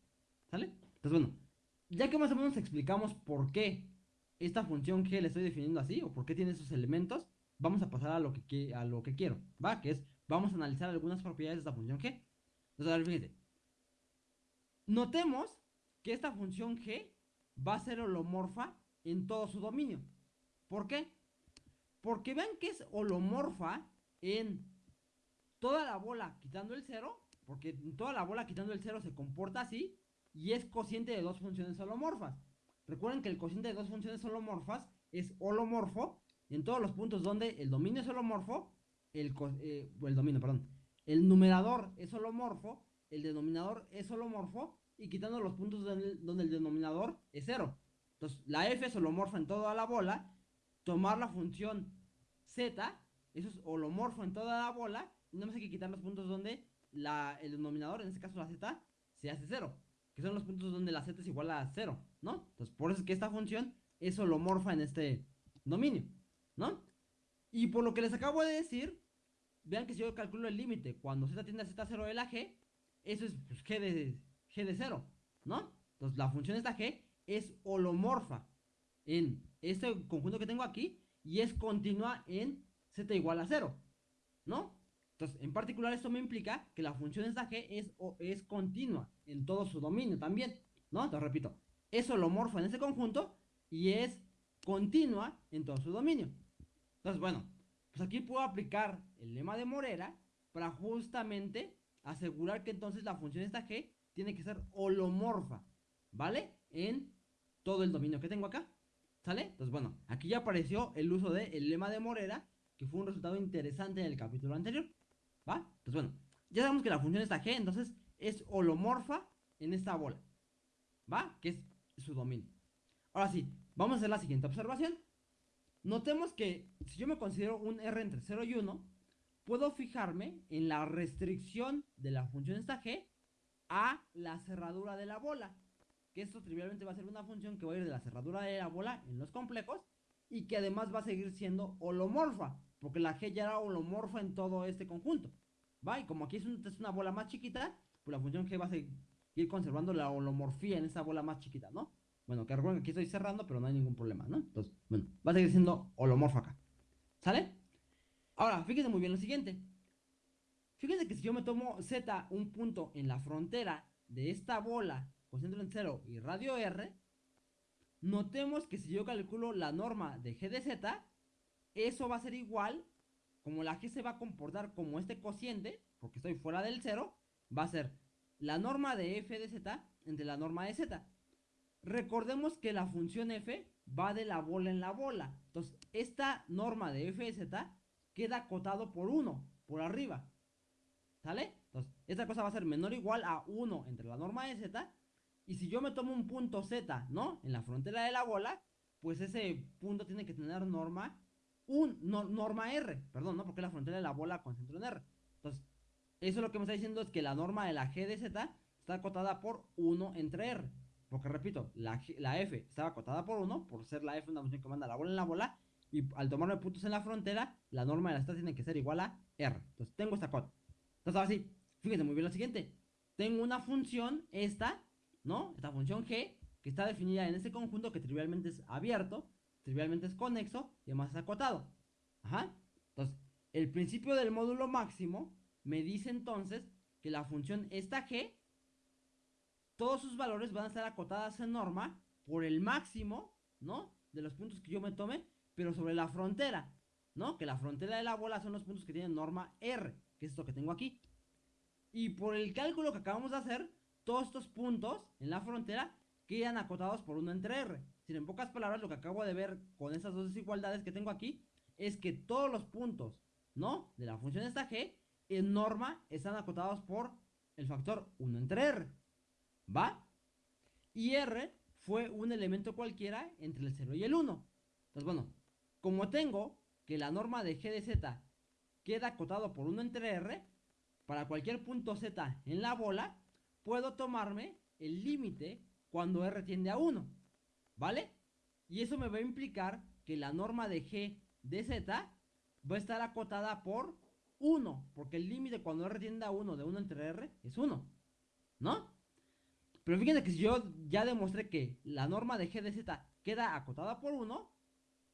[SPEAKER 1] ¿Sale? Entonces, bueno, ya que más o menos explicamos por qué esta función g la estoy definiendo así, o por qué tiene esos elementos, vamos a pasar a lo que, a lo que quiero, ¿va? Que es, vamos a analizar algunas propiedades de esta función g. Entonces, a. Notemos que esta función g va a ser holomorfa en todo su dominio. ¿Por qué? Porque vean que es holomorfa en toda la bola quitando el 0, porque toda la bola quitando el 0 se comporta así, y es cociente de dos funciones holomorfas. Recuerden que el cociente de dos funciones holomorfas es holomorfo en todos los puntos donde el dominio es holomorfo, el, eh, el dominio, perdón, el numerador es holomorfo, el denominador es holomorfo, y quitando los puntos donde, el denominador es 0. Entonces, la f es holomorfa en toda la bola, tomar la función z, eso es holomorfo en toda la bola, y no más hay que quitar los puntos donde el denominador, en este caso la z, se hace 0 que son los puntos donde la z es igual a 0, ¿no? Entonces, por eso es que esta función es holomorfa en este dominio, ¿no? Y por lo que les acabo de decir, vean que si yo calculo el límite cuando z tiende a z0 de la g, eso es pues, g, de, g de 0, ¿no? Entonces, la función esta g es holomorfa en este conjunto que tengo aquí y es continua en z igual a 0, ¿no? Entonces, en particular esto me implica que la función esta g es, es continua en todo su dominio también, ¿no? Entonces, repito, es holomorfa en ese conjunto y es continua en todo su dominio. Entonces, bueno, pues aquí puedo aplicar el lema de Morera para justamente asegurar que entonces la función esta g tiene que ser holomorfa, ¿vale? En todo el dominio que tengo acá, ¿sale? Entonces, bueno, aquí ya apareció el uso del lema de Morera, que fue un resultado interesante en el capítulo anterior. ¿Va? Entonces, bueno, ya sabemos que la función esta g, entonces, es holomorfa en esta bola. ¿Va? Que es su dominio. Ahora sí, vamos a hacer la siguiente observación. Notemos que si yo me considero un R entre 0 y 1, puedo fijarme en la restricción de la función esta g a la cerradura de la bola. Que esto trivialmente va a ser una función que va a ir de la cerradura de la bola en los complejos y que además va a seguir siendo holomorfa. Porque la G ya era holomorfa en todo este conjunto. ¿Va? Y como aquí es, una bola más chiquita, pues la función G va a seguir conservando la holomorfía en esa bola más chiquita, ¿no? Bueno, que recuerden que aquí estoy cerrando, pero no hay ningún problema, ¿no? Entonces, bueno, va a seguir siendo holomorfa acá. ¿Sale? Ahora, fíjense muy bien lo siguiente. Fíjense que si yo me tomo Z, un punto en la frontera de esta bola con centro en 0 y radio R, notemos que si yo calculo la norma de G de Z, eso va a ser igual, como la g se va a comportar como este cociente, porque estoy fuera del 0, va a ser la norma de f de z entre la norma de z. Recordemos que la función f va de la bola en la bola. Entonces, esta norma de f de z queda acotado por 1, por arriba. ¿Sale? Entonces, esta cosa va a ser menor o igual a 1 entre la norma de z. Y si yo me tomo un punto z, ¿no? En la frontera de la bola, pues ese punto tiene que tener norma un norma R, perdón, ¿no? Porque la frontera de la bola con centro en R. Entonces, eso lo que me está diciendo es que la norma de la G de Z está acotada por 1 entre R. Porque repito, la, la F estaba acotada por 1, por ser la F una función que manda la bola en la bola. Y al tomarme puntos en la frontera, la norma de la Z tiene que ser igual a R. Entonces tengo esta cota. Entonces ahora sí, fíjense muy bien lo siguiente. Tengo una función, esta, ¿no? Esta función G, que está definida en este conjunto que trivialmente es abierto trivialmente es conexo y además es acotado. Ajá. Entonces, el principio del módulo máximo me dice entonces que la función esta g, todos sus valores van a estar acotadas en norma por el máximo, ¿no? De los puntos que yo me tome, pero sobre la frontera, ¿no? Que la frontera de la bola son los puntos que tienen norma R, que es esto que tengo aquí. Y por el cálculo que acabamos de hacer, todos estos puntos en la frontera quedan acotados por 1 entre R en pocas palabras, lo que acabo de ver con esas dos desigualdades que tengo aquí es que todos los puntos, ¿no? De la función esta g, en norma, están acotados por el factor 1 entre r. ¿Va? Y r fue un elemento cualquiera entre el 0 y el 1. Entonces, bueno, como tengo que la norma de g de z queda acotado por 1 entre r, para cualquier punto z en la bola, puedo tomarme el límite cuando r tiende a 1, ¿vale? Y eso me va a implicar que la norma de g de z va a estar acotada por 1, porque el límite cuando r tiende a 1 de 1 entre r es 1, ¿no? Pero fíjense que si yo ya demostré que la norma de g de z queda acotada por 1,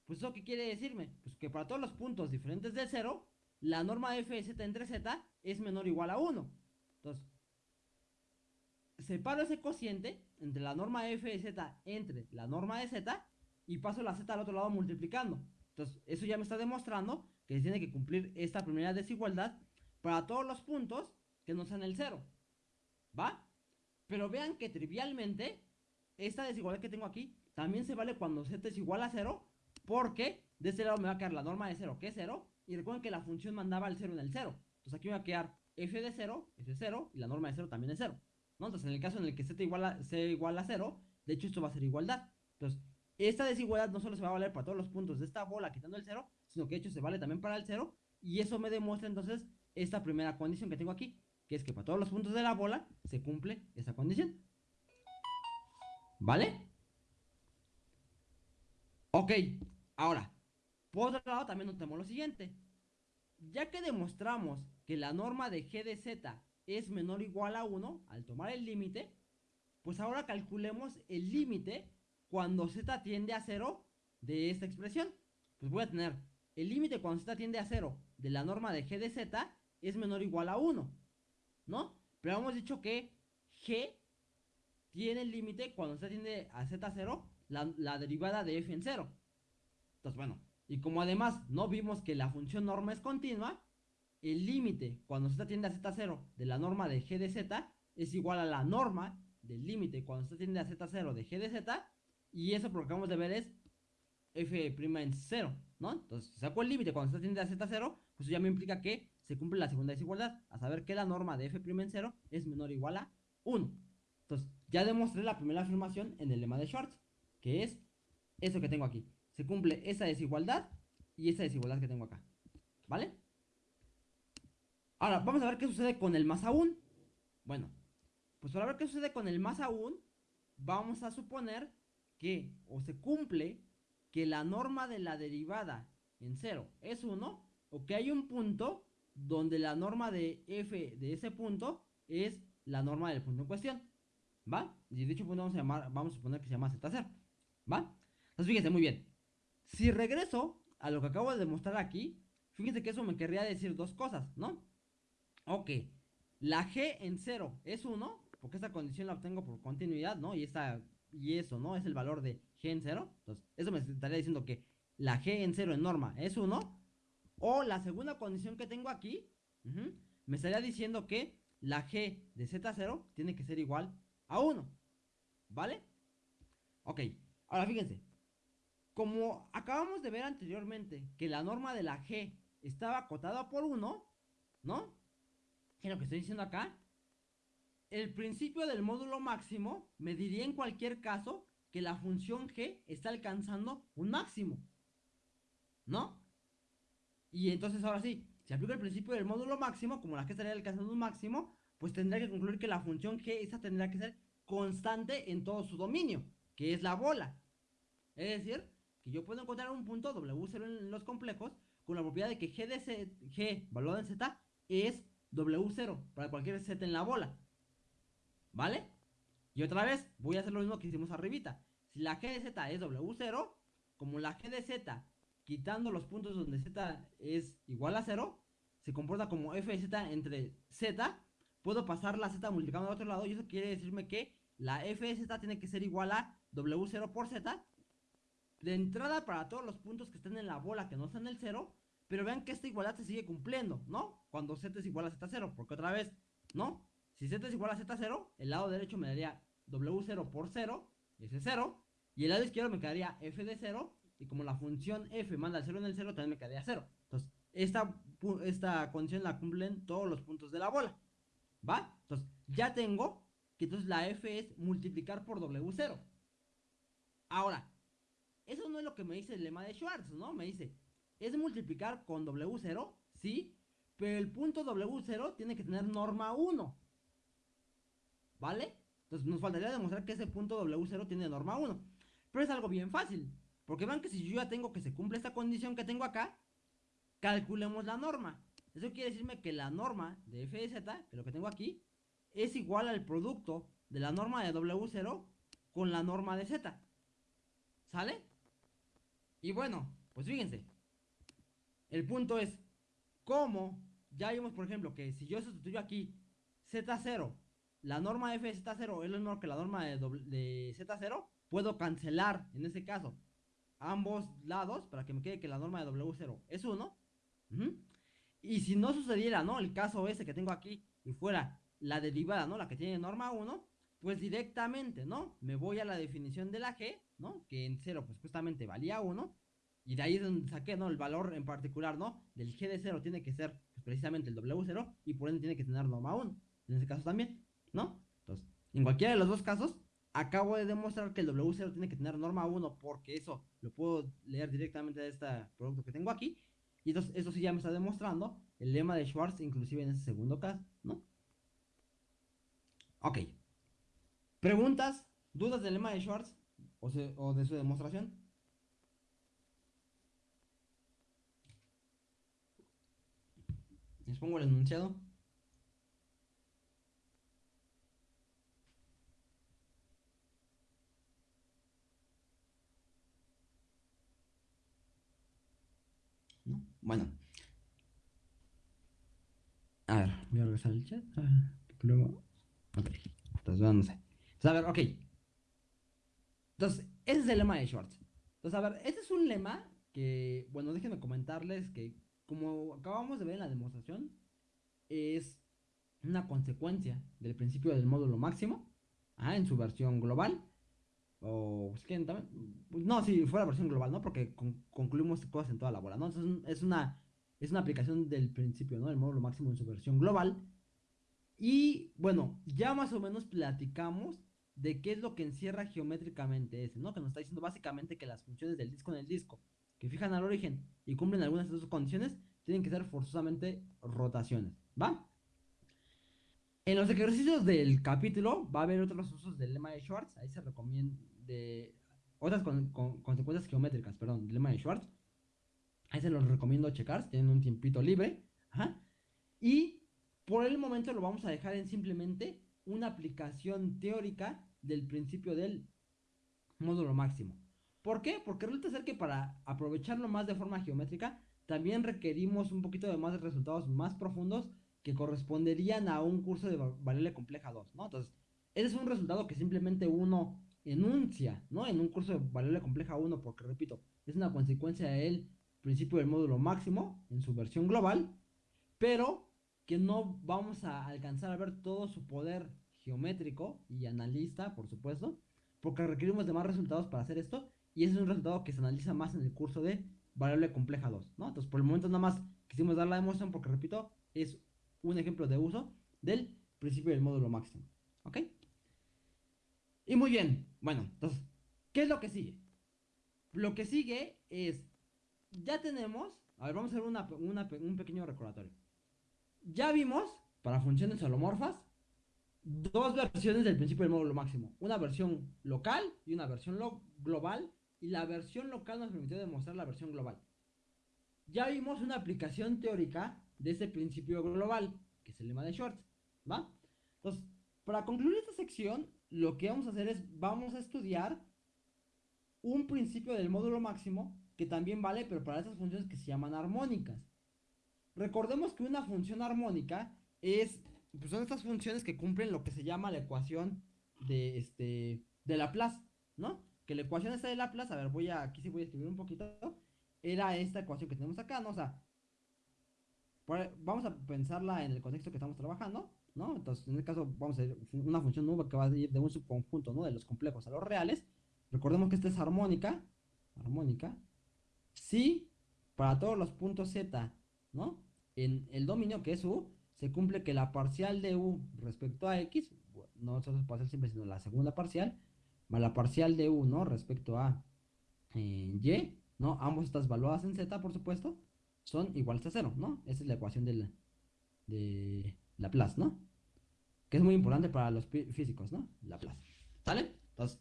[SPEAKER 1] pues eso qué quiere decirme? Pues que para todos los puntos diferentes de 0, la norma f de z entre z es menor o igual a 1. Entonces, separo ese cociente entre la norma f de z entre la norma de z y paso la z al otro lado multiplicando. Entonces, eso ya me está demostrando que se tiene que cumplir esta primera desigualdad para todos los puntos que no sean el 0. ¿Va? Pero vean que trivialmente, esta desigualdad que tengo aquí también se vale cuando z es igual a 0, porque de este lado me va a quedar la norma de 0, que es 0, y recuerden que la función mandaba el 0 en el 0. Entonces aquí me va a quedar f de 0, f es 0, y la norma de 0 también es 0. ¿no? Entonces en el caso en el que z igual igual a 0, de hecho esto va a ser igualdad. Entonces, esta desigualdad no solo se va a valer para todos los puntos de esta bola quitando el 0, sino que de hecho se vale también para el 0, y eso me demuestra entonces esta primera condición que tengo aquí, que es que para todos los puntos de la bola se cumple esa condición. ¿Vale? Ok, ahora, por otro lado también notemos lo siguiente. Ya que demostramos que la norma de g de z es menor o igual a 1 al tomar el límite, pues ahora calculemos el límite cuando z tiende a 0 de esta expresión. Pues voy a tener el límite cuando z tiende a 0 de la norma de g de z es menor o igual a 1. ¿No? Pero hemos dicho que g tiene el límite cuando se tiende a z0, la, la, derivada de f en 0. Entonces, bueno, y como además no vimos que la función norma es continua, el límite cuando z tiende a z0 de la norma de g de z es igual a la norma del límite cuando z tiende a z0 de g de z, y eso por acabamos de ver es f' en 0, ¿no? Entonces, si saco el límite cuando z tiende a z0, pues ya me implica que se cumple la segunda desigualdad, a saber que la norma de f' en 0 es menor o igual a 1. Entonces, ya demostré la primera afirmación en el lema de Schwartz, que es eso que tengo aquí. Se cumple esa desigualdad y esa desigualdad que tengo acá. ¿Vale? Ahora, vamos a ver qué sucede con el más aún. Bueno, pues para ver qué sucede con el más aún, vamos a suponer que o se cumple que la norma de la derivada en 0 es 1 o que hay un punto donde la norma de f de ese punto es la norma del punto en cuestión. ¿Va? Y dicho punto vamos a, llamar, vamos a suponer que se llama Z0. ¿Va? Entonces fíjense muy bien. Si regreso a lo que acabo de demostrar aquí, fíjense que eso me querría decir dos cosas, ¿no? Ok, la g en 0 es 1, porque esta condición la obtengo por continuidad, ¿no? Y, esta, y eso, ¿no? Es el valor de g en 0. Entonces, eso me estaría diciendo que la g en 0 en norma es 1. O la segunda condición que tengo aquí, me estaría diciendo que la g de z0 tiene que ser igual a 1. ¿Vale? Ok, ahora fíjense. Como acabamos de ver anteriormente que la norma de la g estaba acotada por 1, ¿no? ¿Qué es lo que estoy diciendo acá? El principio del módulo máximo me diría en cualquier caso que la función g está alcanzando un máximo. ¿No? Y entonces ahora sí, si aplico el principio del módulo máximo, como la que estaría alcanzando un máximo, pues tendría que concluir que la función g esa tendrá que ser constante en todo su dominio, que es la bola. Es decir, que yo puedo encontrar un punto W0 en los complejos con la propiedad de que g de z, g valorado en z es W0 para cualquier z en la bola. ¿Vale? Y otra vez voy a hacer lo mismo que hicimos arribita. Si la g de z es W0, como la g de z quitando los puntos donde z es igual a 0, se comporta como f de z entre z, puedo pasar la z multiplicando al otro lado y eso quiere decirme que la f de z tiene que ser igual a w0 por z. De entrada para todos los puntos que estén en la bola que no están en el 0, pero vean que esta igualdad se sigue cumpliendo, ¿no? Cuando z es igual a z0, porque otra vez, ¿no? Si z es igual a z0, el lado derecho me daría w0 por 0, ese es 0, y el lado izquierdo me quedaría f de 0 y como la función f manda el 0 en el 0, también me quedaría 0. Entonces, esta, esta condición la cumplen todos los puntos de la bola. ¿Va? Entonces, ya tengo que entonces la f es multiplicar por w0. Ahora, eso no es lo que me dice el lema de Schwartz, ¿no? Me dice, es multiplicar con W0, sí, pero el punto W0 tiene que tener norma 1. ¿Vale? Entonces nos faltaría demostrar que ese punto W0 tiene norma 1. Pero es algo bien fácil. Porque vean que si yo ya tengo que se cumple esta condición que tengo acá, calculemos la norma. Eso quiere decirme que la norma de f de z, que lo que tengo aquí, es igual al producto de la norma de W0 con la norma de z. ¿Sale? Y bueno, pues fíjense. El punto es, ¿cómo? Ya vimos, por ejemplo, que si yo sustituyo aquí z0, la norma de f de z0 es lo mismo que la norma de, de z0, puedo cancelar, en ese caso, ambos lados para que me quede que la norma de W0 es 1. Y si no sucediera, ¿no? El caso ese que tengo aquí y fuera la derivada, ¿no? La que tiene norma 1, pues directamente, ¿no? Me voy a la definición de la G, ¿no? Que en 0 pues justamente valía 1. Y de ahí es donde saqué, ¿no? El valor en particular, ¿no? Del G de 0 tiene que ser pues, precisamente el W0 y por ende tiene que tener norma 1. En ese caso también, ¿no? Entonces, en cualquiera de los dos casos, acabo de demostrar que el W0 tiene que tener norma 1 porque eso lo puedo leer directamente de este producto que tengo aquí. Y entonces eso sí ya me está demostrando el lema de Schwartz inclusive en ese segundo caso, ¿no? Ok. ¿Preguntas? ¿Dudas del lema de Schwartz? ¿O, o de su demostración? Les pongo el enunciado. Bueno. A ver, voy a regresar al chat. luego. Ok. Entonces, no sé. Entonces, a ver, ok. Entonces, ese es el lema de Schwartz. Entonces, a ver, este es un lema que, bueno, déjenme comentarles que, como acabamos de ver en la demostración, es una consecuencia del principio del módulo máximo, ah, en su versión global. O es que también, pues, no, si fuera versión global, ¿no? Porque concluimos cosas en toda la bola, ¿no? Entonces es una, es una aplicación del principio, ¿no? El módulo máximo en su versión global. Y bueno, ya más o menos platicamos de qué es lo que encierra geométricamente ese, ¿no? Que nos está diciendo básicamente que las funciones del disco en el disco que fijan al origen y cumplen algunas de sus condiciones tienen que ser forzosamente rotaciones, ¿va? En los ejercicios del capítulo va a haber otros usos del lema de Schwartz, ahí se recomienda, de otras con, consecuencias geométricas, perdón, dilema de Schwartz. Ahí se los recomiendo checar si tienen un tiempito libre. Y por el momento lo vamos a dejar en simplemente una aplicación teórica del principio del módulo máximo. ¿Por qué? Porque resulta ser que para aprovecharlo más de forma geométrica, también requerimos un poquito de más de resultados más profundos que corresponderían a un curso de variable compleja 2, ¿no? Entonces, ese es un resultado que simplemente uno enuncia, ¿no? En un curso de variable compleja 1, porque repito, es una consecuencia del principio del módulo máximo en su versión global, pero que no vamos a alcanzar a ver todo su poder geométrico y analista, por supuesto, porque requerimos de más resultados para hacer esto, y ese es un resultado que se analiza más en el curso de variable compleja 2, ¿no? Entonces, por el momento nada más quisimos dar la demostración porque, repito, es un ejemplo de uso del principio del módulo máximo, ¿ok? Y muy bien, bueno, entonces, ¿qué es lo que sigue? Lo que sigue es, ya tenemos, a ver, vamos a hacer un pequeño recordatorio. Ya vimos, para funciones holomorfas, dos versiones del principio del módulo máximo. Una versión local y una versión global. Y la versión local nos permitió demostrar la versión global. Ya vimos una aplicación teórica de ese principio global, que es el lema de Schwartz, ¿va? Entonces, para concluir esta sección, lo que vamos a hacer es, vamos a estudiar un principio del módulo máximo que también vale, pero para estas funciones que se llaman armónicas. Recordemos que una función armónica es, pues son estas funciones que cumplen lo que se llama la ecuación de, este, de Laplace, ¿no? Que la ecuación esta de Laplace, a ver, voy a, aquí sí voy a escribir un poquito, era esta ecuación que tenemos acá, ¿no? O sea, vamos a pensarla en el contexto que estamos trabajando, ¿no? Entonces, en este caso, vamos a ver una función nueva que va a ir de un subconjunto, ¿no? De los complejos a los reales. Recordemos que esta es armónica, armónica, si para todos los puntos z, ¿no? En el dominio que es u, se cumple que la parcial de u respecto a x, no solo parcial simple, sino la segunda parcial, más la parcial de u, ¿no? Respecto a en y, ¿no? Ambos estas valuadas en z, por supuesto, son iguales a cero, ¿no? Esa es la ecuación de, la, de Laplace, ¿no? Que es muy importante para los físicos, ¿no? Laplace. ¿Sale? Entonces,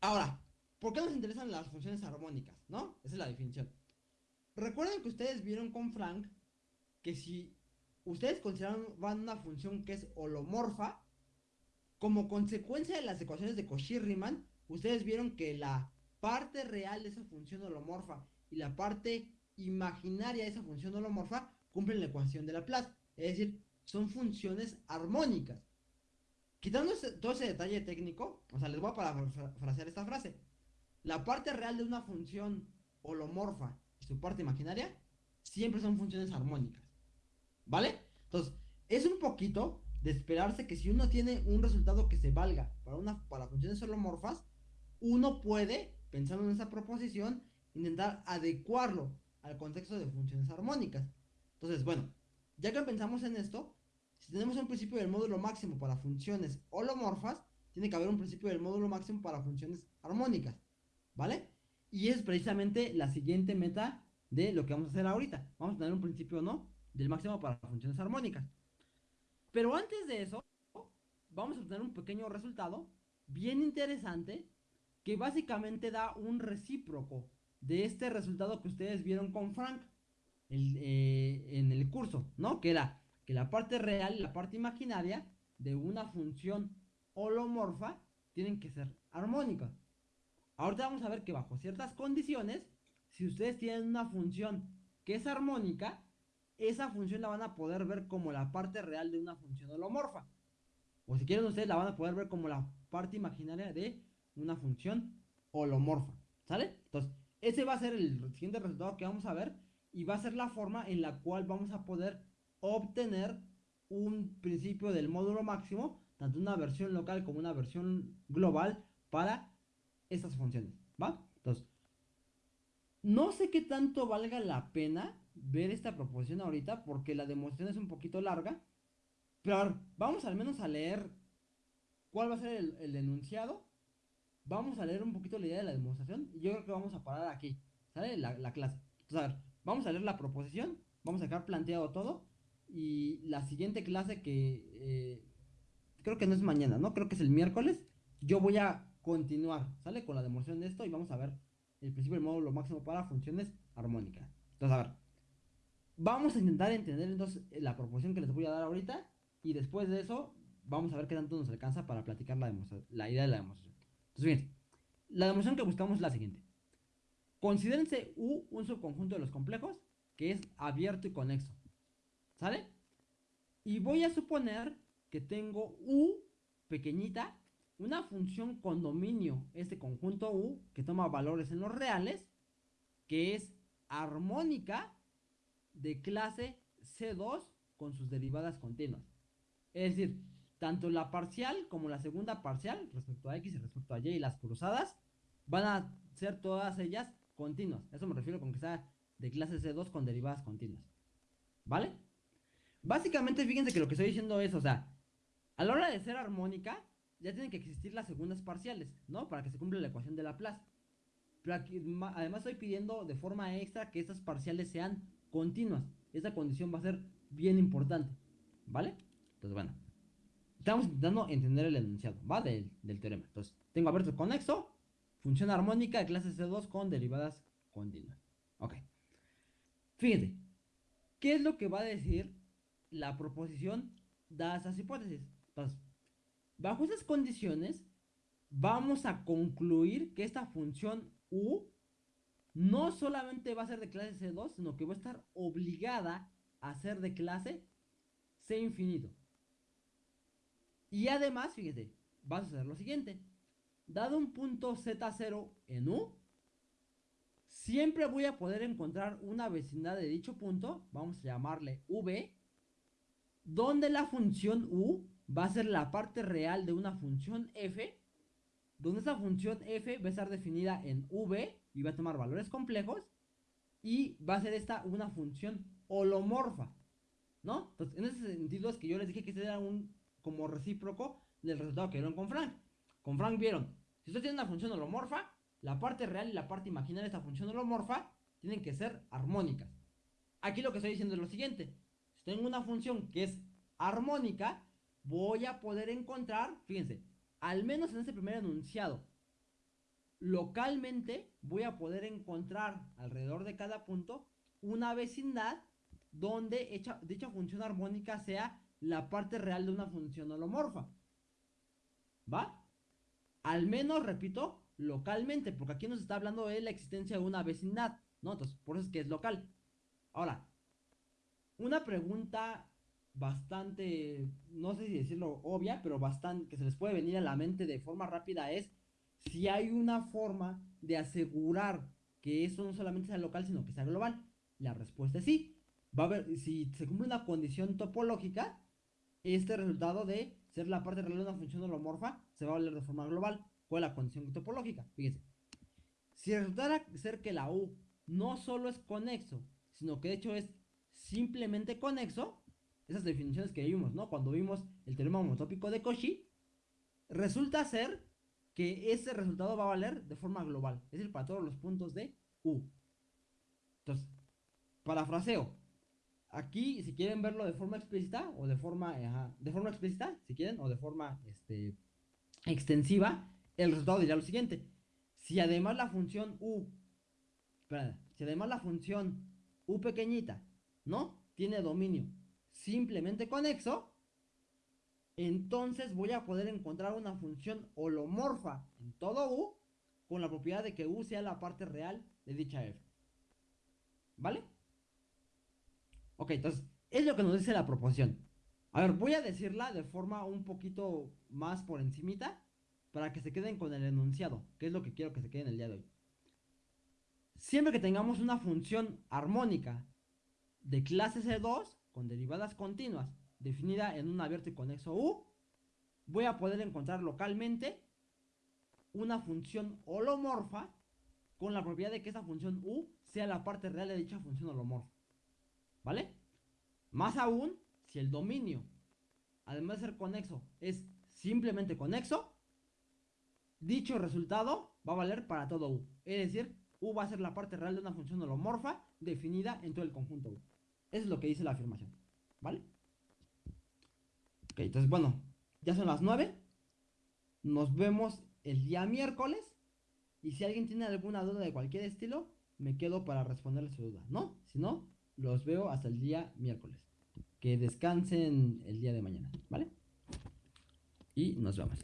[SPEAKER 1] ahora, ¿por qué nos interesan las funciones armónicas, ¿no? Esa es la definición. Recuerden que ustedes vieron con Frank que si ustedes consideraban una función que es holomorfa, como consecuencia de las ecuaciones de Cauchy-Riemann, ustedes vieron que la parte real de esa función holomorfa y la parte imaginaria de esa función holomorfa cumplen la ecuación de Laplace. Es decir, son funciones armónicas. Quitando todo ese detalle técnico, o sea, les voy a parafrasear esta frase. La parte real de una función holomorfa y su parte imaginaria siempre son funciones armónicas. ¿Vale? Entonces, es un poquito de esperarse que si uno tiene un resultado que se valga para, una, para funciones holomorfas, uno puede, pensando en esa proposición, intentar adecuarlo al contexto de funciones armónicas. Entonces, bueno, ya que pensamos en esto, si tenemos un principio del módulo máximo para funciones holomorfas, tiene que haber un principio del módulo máximo para funciones armónicas, ¿vale? Y es precisamente la siguiente meta de lo que vamos a hacer ahorita. Vamos a tener un principio, ¿no? Del máximo para funciones armónicas. Pero antes de eso, vamos a obtener un pequeño resultado bien interesante que básicamente da un recíproco de este resultado que ustedes vieron con Frank eh, en el curso, ¿no? Que era que la parte real y la parte imaginaria de una función holomorfa tienen que ser armónicas. Ahorita vamos a ver que bajo ciertas condiciones, si ustedes tienen una función que es armónica, esa función la van a poder ver como la parte real de una función holomorfa. O si quieren ustedes la van a poder ver como la parte imaginaria de una función holomorfa. ¿Sale? Entonces, ese va a ser el siguiente resultado que vamos a ver y va a ser la forma en la cual vamos a poder obtener un principio del módulo máximo, tanto una versión local como una versión global para estas funciones. ¿Va? Entonces, no sé qué tanto valga la pena ver esta proposición ahorita porque la demostración es un poquito larga. Pero vamos al menos a leer cuál va a ser el, enunciado. Vamos a leer un poquito la idea de la demostración. Y yo creo que vamos a parar aquí. ¿Sale? La, clase. Entonces, a ver, vamos a leer la proposición. Vamos a dejar planteado todo. Y la siguiente clase que eh, creo que no es mañana, ¿no? Creo que es el miércoles. Yo voy a continuar, ¿sale? Con la demostración de esto y vamos a ver el principio del módulo máximo para funciones armónicas. Entonces, a ver, Vamos a intentar entender entonces la proporción que les voy a dar ahorita y después de eso vamos a ver qué tanto nos alcanza para platicar la, la idea de la demostración. Bien, la demostración que buscamos es la siguiente. Considérense U un subconjunto de los complejos que es abierto y conexo. ¿Sale? Y voy a suponer que tengo U pequeñita, una función con dominio, este conjunto U, que toma valores en los reales, que es armónica de clase C2 con sus derivadas continuas. Es decir, tanto la parcial como la segunda parcial respecto a X y respecto a Y y las cruzadas van a ser todas ellas continuas. Eso me refiero con que sea de clase C2 con derivadas continuas. ¿Vale? Básicamente fíjense que lo que estoy diciendo es, o sea, a la hora de ser armónica, ya tienen que existir las segundas parciales, ¿no? Para que se cumpla la ecuación de Laplace. Pero aquí, además estoy pidiendo de forma extra que estas parciales sean continuas. Esa condición va a ser bien importante, ¿vale? Entonces, bueno, estamos intentando entender el enunciado, ¿va? Del, teorema. Entonces, tengo abierto el conexo, función armónica de clase C2 con derivadas continuas. Ok. Fíjense, ¿qué es lo que va a decir la proposición dadas esas hipótesis? Entonces, bajo esas condiciones, vamos a concluir que esta función U no solamente va a ser de clase C2, sino que va a estar obligada a ser de clase C infinito. Y además, fíjese, va a suceder lo siguiente. Dado un punto Z0 en U, siempre voy a poder encontrar una vecindad de dicho punto, vamos a llamarle V, donde la función U va a ser la parte real de una función F, donde esa función F va a estar definida en V y va a tomar valores complejos y va a ser esta una función holomorfa, ¿no? Entonces, en ese sentido es que yo les dije que este era un como recíproco del resultado que vieron con Frank. Con Frank vieron, si usted tiene una función holomorfa, la parte real y la parte imaginaria de esta función holomorfa tienen que ser armónicas. Aquí lo que estoy diciendo es lo siguiente. Si tengo una función que es armónica, voy a poder encontrar, fíjense, al menos en este primer enunciado, localmente voy a poder encontrar alrededor de cada punto una vecindad donde dicha función armónica sea la parte real de una función holomorfa. ¿Va? Al menos, repito, localmente, porque aquí nos está hablando de la existencia de una vecindad, ¿no? Entonces, por eso es que es local. Ahora, una pregunta bastante, no sé si decirlo obvia, pero bastante, que se les puede venir a la mente de forma rápida es si hay una forma de asegurar que eso no solamente sea local, sino que sea global. La respuesta es sí. Va a haber, si se cumple una condición topológica, este resultado de ser la parte real de una función holomorfa se va a valer de forma global. ¿Cuál es la condición topológica? Fíjense. Si resultara ser que la U no solo es conexo, sino que de hecho es simplemente conexo, esas definiciones que vimos, ¿no? Cuando vimos el teorema homotópico de Cauchy, resulta ser que ese resultado va a valer de forma global, es decir, para todos los puntos de U. Entonces, parafraseo. Aquí, si quieren verlo de forma explícita, o de forma, de forma explícita, si quieren, o de forma este, extensiva, el resultado diría lo siguiente. Si además la función U, si además la función U pequeñita, ¿no? Tiene dominio simplemente conexo, entonces voy a poder encontrar una función holomorfa en todo U con la propiedad de que U sea la parte real de dicha F. ¿Vale? Ok, entonces, es lo que nos dice la proposición. A ver, voy a decirla de forma un poquito más por encimita para que se queden con el enunciado, que es lo que quiero que se queden el día de hoy. Siempre que tengamos una función armónica de clase C2, con derivadas continuas definida en un abierto y conexo U, voy a poder encontrar localmente una función holomorfa con la propiedad de que esa función U sea la parte real de dicha función holomorfa. ¿Vale? Más aún, si el dominio, además de ser conexo, es simplemente conexo, dicho resultado va a valer para todo U. Es decir, U va a ser la parte real de una función holomorfa definida en todo el conjunto U. Eso es lo que dice la afirmación. ¿Vale? Ok, entonces bueno, ya son las 9. Nos vemos el día miércoles. Y si alguien tiene alguna duda de cualquier estilo, me quedo para responderle su duda, ¿no? Si no, los veo hasta el día miércoles. Que descansen el día de mañana, ¿vale? Y nos vemos.